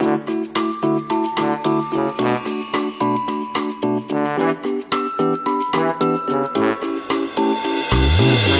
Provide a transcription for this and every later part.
Thank you.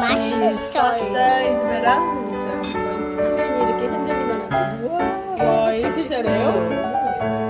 맛있어요. 화면이 이렇게 흔들리면 안 돼. 와, 이렇게 잘해요?